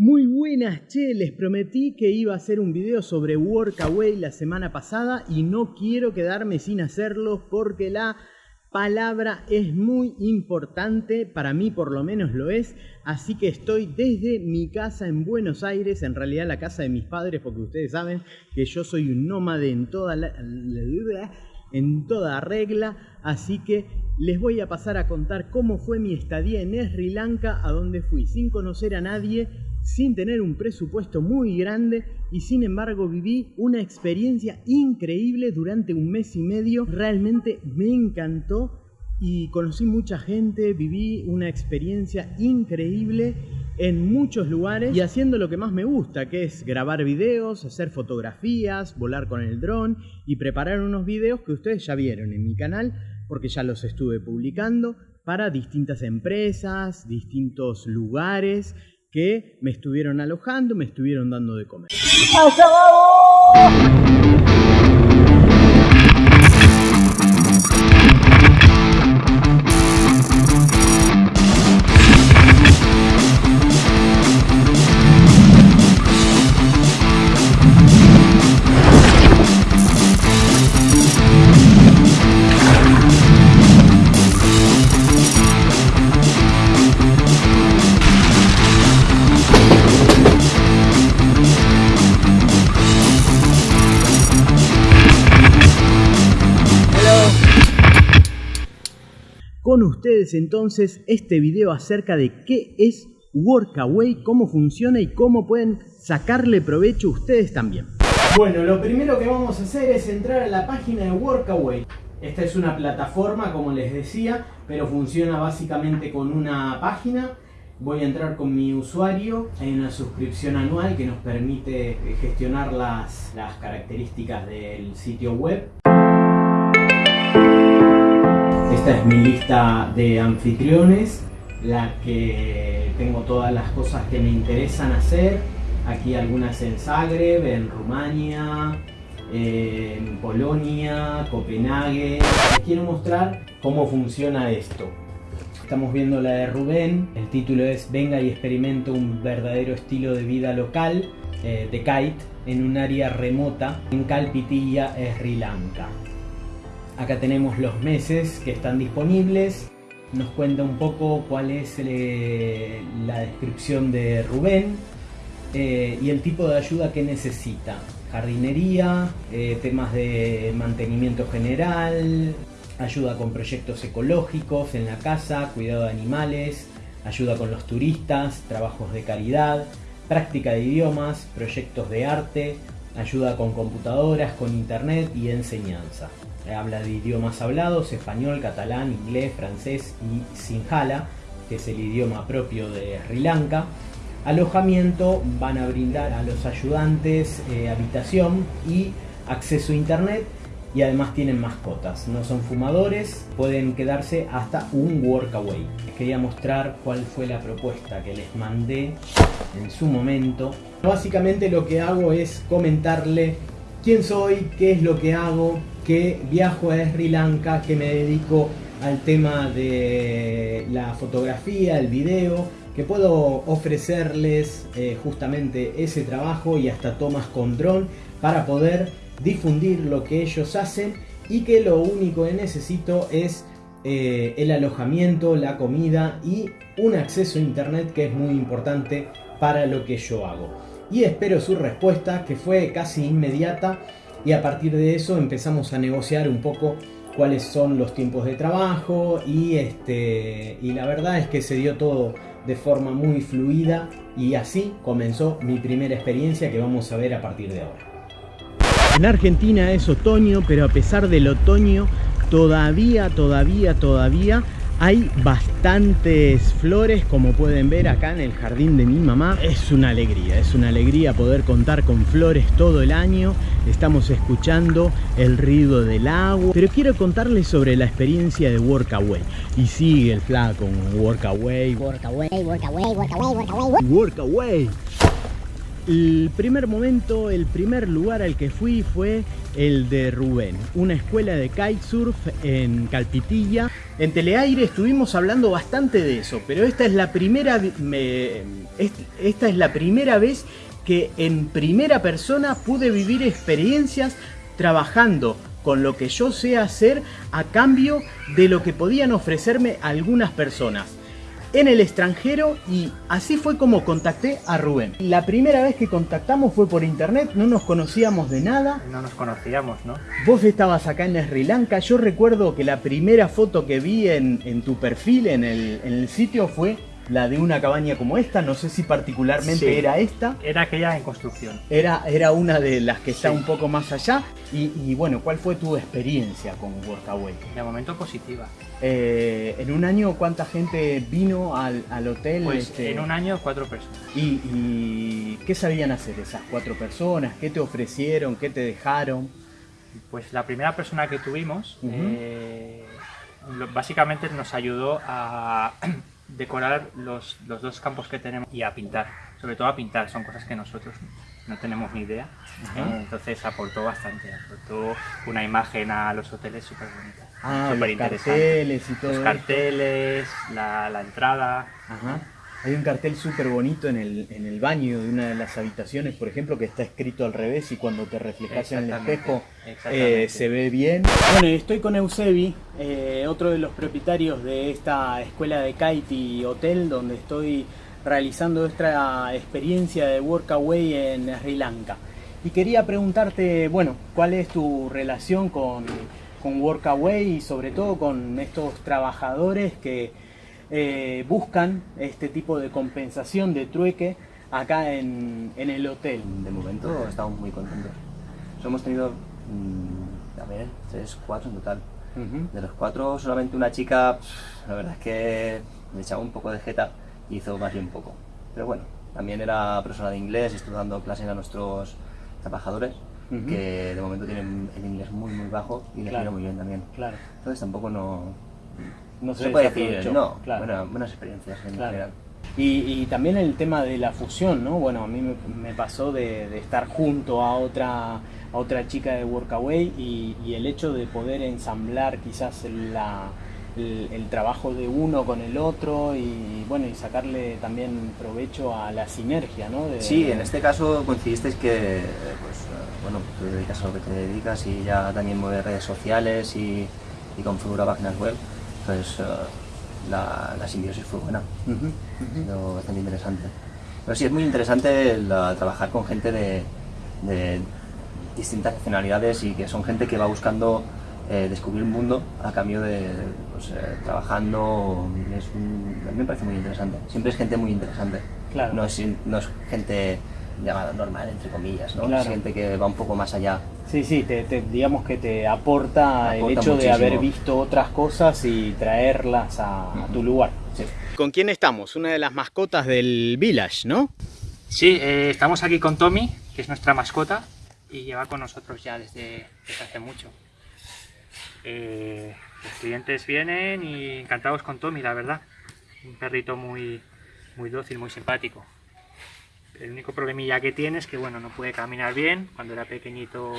Muy buenas, che, les prometí que iba a hacer un video sobre Workaway la semana pasada y no quiero quedarme sin hacerlo porque la palabra es muy importante, para mí por lo menos lo es, así que estoy desde mi casa en Buenos Aires, en realidad la casa de mis padres, porque ustedes saben que yo soy un nómade en toda la, en toda regla, así que les voy a pasar a contar cómo fue mi estadía en Sri Lanka, a donde fui sin conocer a nadie sin tener un presupuesto muy grande y sin embargo viví una experiencia increíble durante un mes y medio. Realmente me encantó y conocí mucha gente, viví una experiencia increíble en muchos lugares y haciendo lo que más me gusta, que es grabar videos, hacer fotografías, volar con el dron y preparar unos videos que ustedes ya vieron en mi canal porque ya los estuve publicando para distintas empresas, distintos lugares que me estuvieron alojando, me estuvieron dando de comer. Entonces este video acerca de qué es Workaway, cómo funciona y cómo pueden sacarle provecho ustedes también. Bueno, lo primero que vamos a hacer es entrar a la página de Workaway. Esta es una plataforma, como les decía, pero funciona básicamente con una página. Voy a entrar con mi usuario, hay una suscripción anual que nos permite gestionar las, las características del sitio web. Esta es mi lista de anfitriones, la que tengo todas las cosas que me interesan hacer. Aquí algunas en Zagreb, en Rumania, en Polonia, Copenhague. Quiero mostrar cómo funciona esto. Estamos viendo la de Rubén, el título es Venga y experimento un verdadero estilo de vida local eh, de kite en un área remota en Kalpitiya, Sri Lanka. Acá tenemos los meses que están disponibles. Nos cuenta un poco cuál es eh, la descripción de Rubén eh, y el tipo de ayuda que necesita. Jardinería, eh, temas de mantenimiento general, ayuda con proyectos ecológicos en la casa, cuidado de animales, ayuda con los turistas, trabajos de caridad, práctica de idiomas, proyectos de arte, ayuda con computadoras, con internet y enseñanza. Habla de idiomas hablados, español, catalán, inglés, francés y sinhala, que es el idioma propio de Sri Lanka. Alojamiento van a brindar a los ayudantes eh, habitación y acceso a internet y además tienen mascotas. No son fumadores, pueden quedarse hasta un workaway. Les quería mostrar cuál fue la propuesta que les mandé en su momento. Básicamente lo que hago es comentarle quién soy, qué es lo que hago, que viajo a Sri Lanka, que me dedico al tema de la fotografía, el video, que puedo ofrecerles eh, justamente ese trabajo y hasta tomas con dron para poder difundir lo que ellos hacen y que lo único que necesito es eh, el alojamiento, la comida y un acceso a internet que es muy importante para lo que yo hago. Y espero su respuesta que fue casi inmediata y a partir de eso empezamos a negociar un poco cuáles son los tiempos de trabajo y, este, y la verdad es que se dio todo de forma muy fluida y así comenzó mi primera experiencia que vamos a ver a partir de ahora. En Argentina es otoño, pero a pesar del otoño, todavía, todavía, todavía hay bastantes flores, como pueden ver acá en el jardín de mi mamá. Es una alegría, es una alegría poder contar con flores todo el año. Estamos escuchando el ruido del agua. Pero quiero contarles sobre la experiencia de Workaway. Y sigue el flaco, Workaway. Workaway, Workaway, Workaway, Workaway. Workaway. El primer momento, el primer lugar al que fui fue el de Rubén, una escuela de kitesurf en Calpitilla. En Teleaire estuvimos hablando bastante de eso, pero esta es la primera, esta es la primera vez que en primera persona pude vivir experiencias trabajando con lo que yo sé hacer a cambio de lo que podían ofrecerme algunas personas en el extranjero y así fue como contacté a Rubén. La primera vez que contactamos fue por internet, no nos conocíamos de nada. No nos conocíamos, ¿no? Vos estabas acá en Sri Lanka, yo recuerdo que la primera foto que vi en, tu perfil en el, en el sitio fue la de una cabaña como esta, no sé si particularmente era esta. Era aquella en construcción. Era, era una de las que está un poco más allá. Y, bueno, ¿cuál fue tu experiencia con Workaway? De momento positiva. Eh, ¿En un año cuánta gente vino al, hotel? Pues este? en un año cuatro personas. ¿Y, qué sabían hacer esas cuatro personas? ¿Qué te ofrecieron? ¿Qué te dejaron? Pues la primera persona que tuvimos eh, básicamente nos ayudó a decorar los, los, dos campos que tenemos y a pintar, sobre todo a pintar, son cosas que nosotros no tenemos ni idea, ¿eh? entonces aportó bastante, aportó una imagen a los hoteles súper bonita. Ah, los carteles y todo Los carteles, la, la, entrada. Ajá. Hay un cartel súper bonito en el, en el baño de una de las habitaciones, por ejemplo, que está escrito al revés y cuando te reflejas en el espejo eh, se ve bien. Bueno, estoy con Eusebi, eh, otro de los propietarios de esta escuela de kite y hotel donde estoy realizando esta experiencia de Workaway en Sri Lanka. Y quería preguntarte, bueno, ¿cuál es tu relación con, con Workaway y sobre todo con estos trabajadores que eh, buscan este tipo de compensación de trueque acá en, el hotel. De momento estamos muy contentos. hemos tenido, mm, a ver, tres, cuatro en total. De los cuatro, solamente una chica, la verdad es que me echaba un poco de jeta y hizo más bien poco. Pero bueno, también era persona de inglés, estuvo dando clases a nuestros trabajadores, que de momento tienen el inglés muy muy bajo y les claro. muy bien también. Claro. Entonces tampoco no, no se, puede decir, no, buenas experiencias en general. Y, también el tema de la fusión, ¿no? Bueno, a mí me, pasó de, estar junto a otra, a otra chica de Workaway y, y el hecho de poder ensamblar quizás la, el, trabajo de uno con el otro y bueno y sacarle también provecho a la sinergia, ¿no? sí, en este caso coincidisteis que pues, bueno, tú dedicas a lo que te dedicas y ya también mueves redes sociales y, y configura páginas web pues la, la, simbiosis fue buena, bastante interesante. Pero sí, es muy interesante trabajar con gente de, distintas nacionalidades y que son gente que va buscando eh, descubrir un mundo a cambio de pues, eh, trabajando, es a mí me parece muy interesante. Siempre es gente muy interesante, claro. no, es, no es gente llamada normal, entre comillas, ¿no? Es gente que va un poco más allá Sí, sí, te, digamos que te aporta, el hecho de haber visto otras cosas y traerlas a, tu lugar. ¿Con quién estamos? Una de las mascotas del village, ¿no? Sí, eh, estamos aquí con Tommy, que es nuestra mascota y lleva con nosotros ya desde, hace mucho. Eh, los clientes vienen y encantados con Tommy, la verdad. Un perrito muy, muy dócil, muy simpático. El único problemilla que tiene es que bueno, no puede caminar bien. Cuando era pequeñito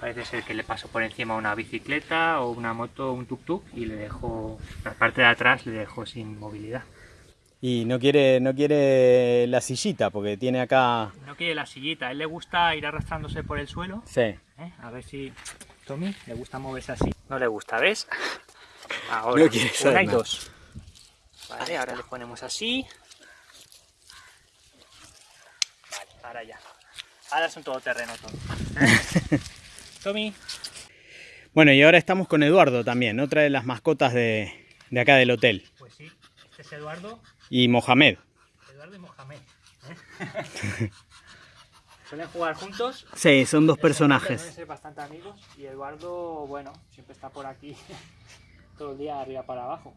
parece ser que le pasó por encima una bicicleta o una moto o un tuk-tuk y le dejó, la parte de atrás le dejó sin movilidad. Y no quiere, no quiere la sillita porque tiene acá... No quiere la sillita, a él le gusta ir arrastrándose por el suelo. Sí. ¿Eh? A ver si Tommy le gusta moverse así. No le gusta, ¿ves? Ahora, no una y dos. Vale, ahora le ponemos así. Ahora ya. Ahora es un todoterreno todo. Tommy. Bueno, y ahora estamos con Eduardo también, otra de las mascotas de, de acá del hotel. Pues sí, este es Eduardo. Y Mohamed. Eduardo y Mohamed. ¿eh? Suelen jugar juntos. Sí, son dos personajes. Suelen ser bastante amigos y Eduardo, bueno, siempre está por aquí todo el día arriba para abajo.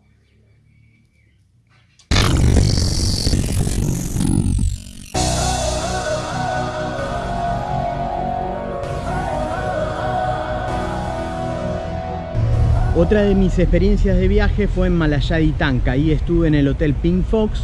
Otra de mis experiencias de viaje fue en Malayadi Tanka, ahí estuve en el Hotel Pink Fox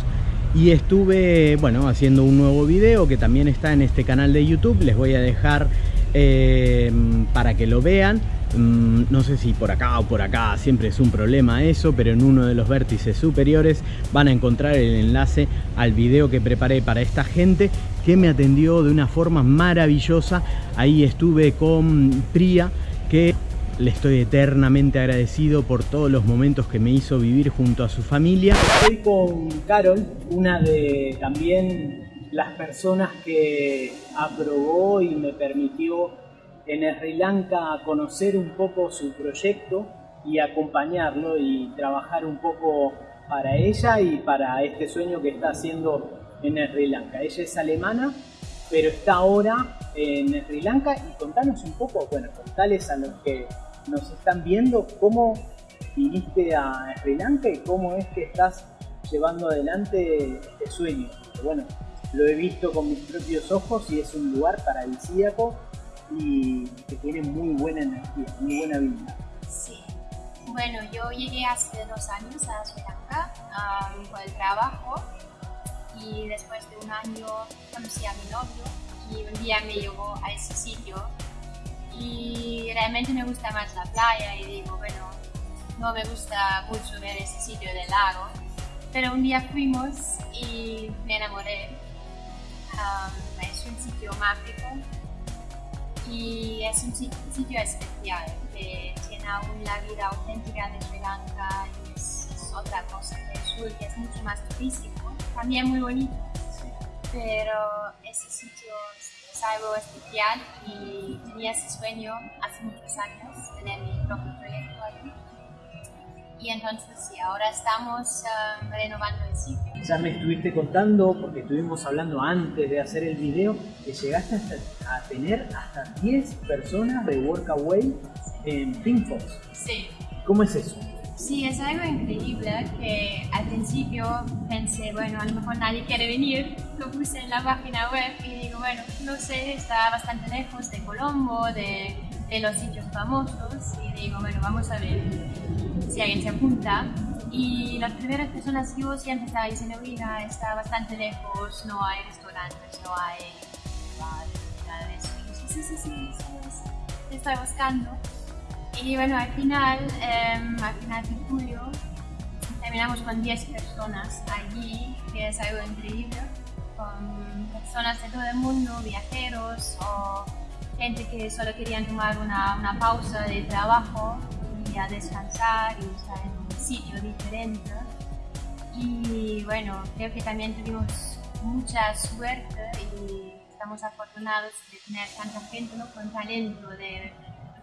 y estuve, bueno, haciendo un nuevo video que también está en este canal de YouTube. Les voy a dejar eh, para que lo vean. Mm, no sé si por acá o por acá, siempre es un problema eso, pero en uno de los vértices superiores van a encontrar el enlace al video que preparé para esta gente que me atendió de una forma maravillosa. Ahí estuve con Priya, que le estoy eternamente agradecido por todos los momentos que me hizo vivir junto a su familia. Estoy con Carol, una de también las personas que aprobó y me permitió en Sri Lanka conocer un poco su proyecto y acompañarlo y trabajar un poco para ella y para este sueño que está haciendo en Sri Lanka. Ella es alemana, pero está ahora en Sri Lanka y contanos un poco, bueno, contales a los que nos están viendo cómo viniste a Sri Lanka y cómo es que estás llevando adelante este sueño. bueno, lo he visto con mis propios ojos y es un lugar paradisíaco y que tiene muy buena energía, muy buena vida. Sí. Bueno, yo llegué hace dos años a Sri Lanka um, por el trabajo y después de un año conocí a mi novio y un día me llevó a ese sitio y realmente me gusta más la playa y digo, bueno, no me gusta mucho ver ese sitio del lago, pero un día fuimos y me enamoré. Um, es un sitio mágico y es un sitio especial que tiene aún la vida auténtica de Sri Lanka y es, otra cosa que el sur que es mucho más turístico, también muy bonito, pero ese sitio es algo especial y tenía ese sueño hace muchos años, tener mi propio proyecto allí. Y entonces sí, ahora estamos um, renovando el sitio. Ya me estuviste contando, porque estuvimos hablando antes de hacer el video, que llegaste a tener hasta 10 personas de Workaway en Pinkfox. Sí. ¿Cómo es eso? Sí, es algo increíble que al principio pensé, bueno, a lo mejor nadie quiere venir, lo puse en la página web y digo, bueno, no sé, está bastante lejos de Colombo, de, los sitios famosos y digo, bueno, vamos a ver si alguien se apunta. Y las primeras personas que yo siempre estaba diciendo, mira, está bastante lejos, no hay restaurantes, no hay bares, nada de eso. Y yo, sí, sí, sí, sí, estoy buscando. Y bueno, al final, eh, al final de julio, terminamos con 10 personas allí, que es algo increíble, con personas de todo el mundo, viajeros o gente que solo querían tomar una, una pausa de trabajo y a descansar y estar en un sitio diferente. Y bueno, creo que también tuvimos mucha suerte y estamos afortunados de tener tanta gente ¿no? con talento de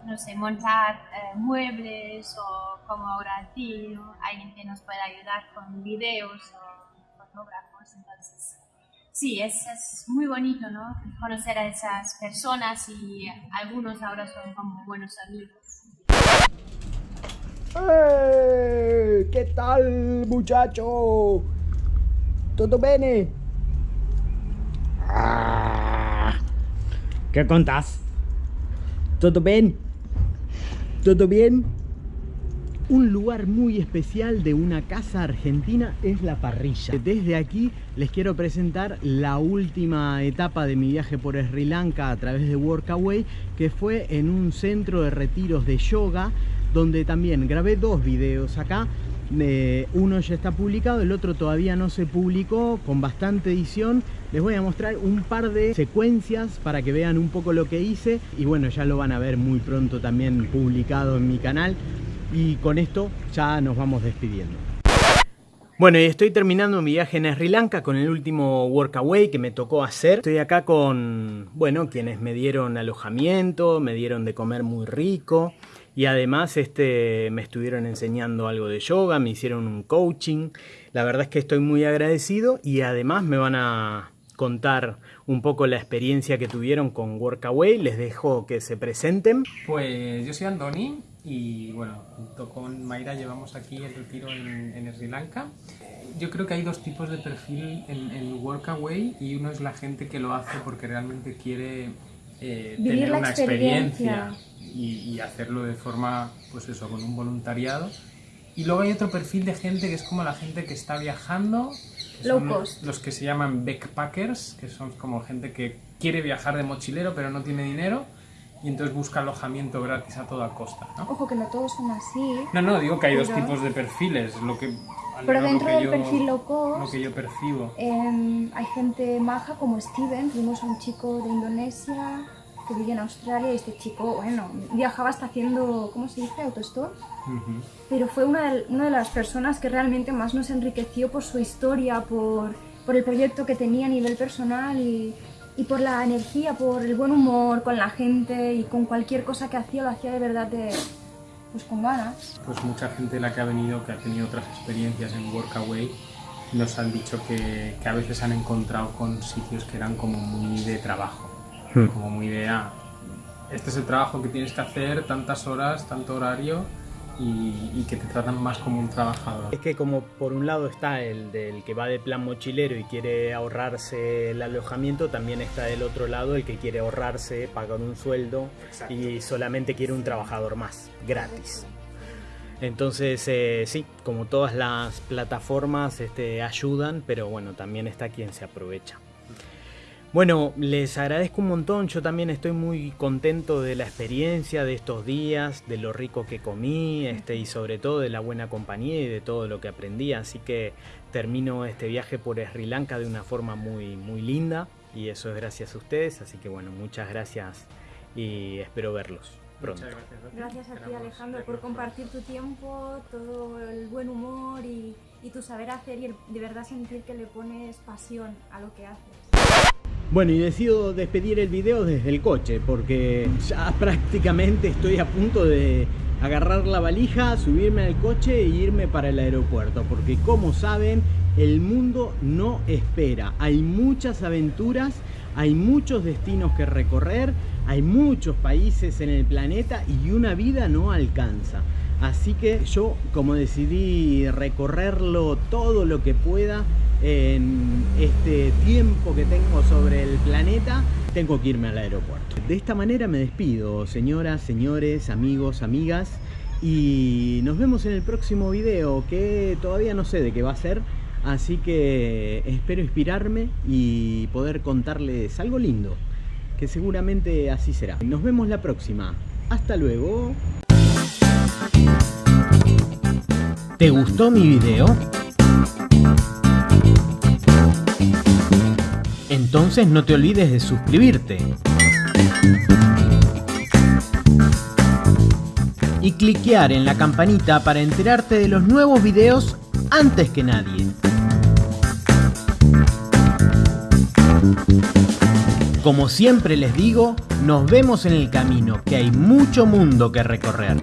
no sé, montar eh, muebles o como ahora ti, alguien que nos pueda ayudar con videos o fotógrafos. Entonces, sí, es, es, muy bonito, ¿no? Conocer a esas personas y algunos ahora son como buenos amigos. ¡Eh! ¿Qué tal, muchacho? ¿Todo bene? Ah. ¿Qué contás? ¿Todo bien? ¿Todo bien? Un lugar muy especial de una casa argentina es la parrilla. Desde aquí les quiero presentar la última etapa de mi viaje por Sri Lanka a través de Workaway, que fue en un centro de retiros de yoga, donde también grabé dos videos acá. Eh, uno ya está publicado, el otro todavía no se publicó, con bastante edición les voy a mostrar un par de secuencias para que vean un poco lo que hice y bueno, ya lo van a ver muy pronto también publicado en mi canal y con esto ya nos vamos despidiendo. Bueno, y estoy terminando mi viaje en Sri Lanka con el último workaway que me tocó hacer. Estoy acá con, bueno, quienes me dieron alojamiento, me dieron de comer muy rico y además este, me estuvieron enseñando algo de yoga, me hicieron un coaching. La verdad es que estoy muy agradecido y además me van a contar un poco la experiencia que tuvieron con Workaway. Les dejo que se presenten. Pues yo soy Andoni y bueno, junto con Mayra llevamos aquí el retiro en, Sri Lanka. Yo creo que hay dos tipos de perfil en, el Workaway y uno es la gente que lo hace porque realmente quiere eh, tener una experiencia, y, y, hacerlo de forma, pues eso, con un voluntariado Y luego hay otro perfil de gente que es como la gente que está viajando. que Low son cost. Los que se llaman backpackers, que son como gente que quiere viajar de mochilero pero no tiene dinero y entonces busca alojamiento gratis a toda costa, ¿no? Ojo que no todos son así. No, no, digo que hay dos Pero- tipos de perfiles, lo que... Pero dentro del yo- perfil low cost- Lo que yo percibo. Em, hay gente maja como Steven, tuvimos a un chico de Indonesia que vive en Australia y este chico, bueno, viajaba hasta haciendo, ¿cómo se dice? Autostop. Ujú. Pero fue una de, una de las personas que realmente más nos enriqueció por su historia, por, por el proyecto que tenía a nivel personal y, y por la energía, por el buen humor con la gente y con cualquier cosa que hacía, lo hacía de verdad de, pues con ganas. Pues mucha gente la que ha venido, que ha tenido otras experiencias en Workaway, nos han dicho que, que a veces han encontrado con sitios que eran como muy de trabajo, Hmm. como muy de, ah, este es el trabajo que tienes que hacer, tantas horas, tanto horario, y, y que te tratan más como un trabajador. Es que como por un lado está el del que va de plan mochilero y quiere ahorrarse el alojamiento, también está del otro lado el que quiere ahorrarse, pagar un sueldo y solamente quiere un trabajador más, gratis. Entonces, eh, sí, como todas las plataformas este, ayudan, pero bueno, también está quien se aprovecha. Bueno, les agradezco un montón, yo también estoy muy contento de la experiencia de estos días, de lo rico que comí este, y sobre todo de la buena compañía y de todo lo que aprendí, así que termino este viaje por Sri Lanka de una forma muy, muy linda y eso es gracias a ustedes, así que bueno, muchas gracias y espero verlos pronto. Muchas gracias a ti. Gracias a ti Alejandro por compartir tu tiempo, todo el buen humor y, y tu saber hacer y el- de verdad sentir que le pones pasión a lo que haces. Bueno, y decido despedir el video desde el coche porque ya prácticamente estoy a punto de agarrar la valija, subirme al coche e irme para el aeropuerto. Porque como saben, el mundo no espera. Hay muchas aventuras, hay muchos destinos que recorrer, hay muchos países en el planeta y una vida no alcanza. Así que yo, como decidí recorrerlo todo lo que pueda en este tiempo que tengo sobre el planeta, tengo que irme al aeropuerto. De esta manera me despido, señoras, señores, amigos, amigas, y nos vemos en el próximo video, que todavía no sé de qué va a ser, así que espero inspirarme y poder contarles algo lindo, que seguramente así será. Nos vemos la próxima. Hasta luego. ¿Te gustó mi video? Entonces no te olvides de suscribirte. Y cliquear en la campanita para enterarte de los nuevos videos antes que nadie. Como siempre les digo, nos vemos en el camino, que hay mucho mundo que recorrer.